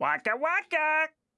Waka waka!